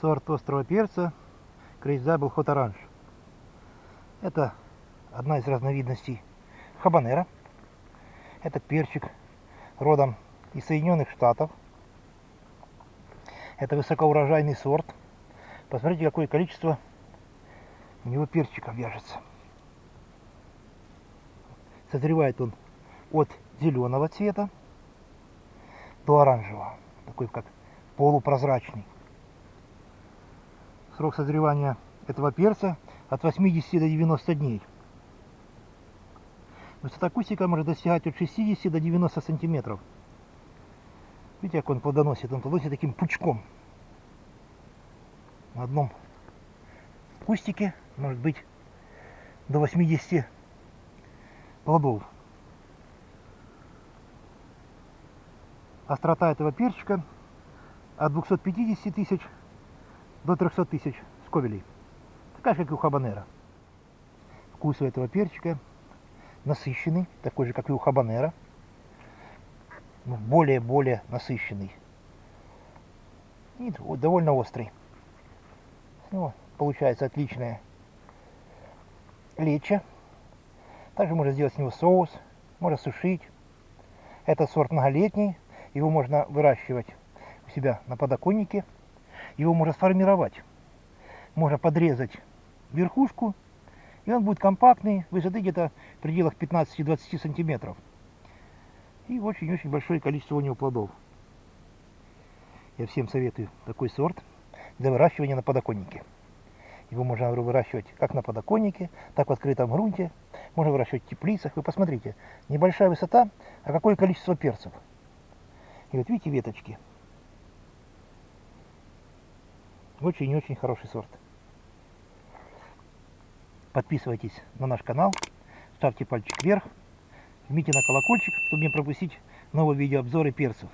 сорт острого перца Crazy Hot Orange. Это одна из разновидностей хабанера. Этот перчик родом из Соединенных Штатов. Это высокоурожайный сорт. Посмотрите, какое количество у него перчиков вяжется. Созревает он от зеленого цвета до оранжевого. Такой как полупрозрачный. Срок созревания этого перца от 80 до 90 дней. Высота кустика может достигать от 60 до 90 сантиметров. Видите, как он плодоносит? Он плодоносит таким пучком. На одном кустике может быть до 80 плодов. Острота этого перчика от 250 тысяч до 300 тысяч сковелей. Такая же, как и у хабанера. Вкус у этого перчика насыщенный, такой же, как и у хабанера. Более-более насыщенный. И довольно острый. Ну, получается отличная леча. Также можно сделать с него соус, можно сушить. Этот сорт многолетний, его можно выращивать у себя на подоконнике. Его можно сформировать. Можно подрезать верхушку, и он будет компактный, высоты где-то в пределах 15-20 сантиметров. И очень-очень большое количество у него плодов. Я всем советую такой сорт для выращивания на подоконнике. Его можно выращивать как на подоконнике, так в открытом грунте. Можно выращивать в теплицах. Вы посмотрите, небольшая высота, а какое количество перцев. И вот видите веточки. Очень-очень хороший сорт. Подписывайтесь на наш канал, ставьте пальчик вверх, жмите на колокольчик, чтобы не пропустить новые видеообзоры перцев.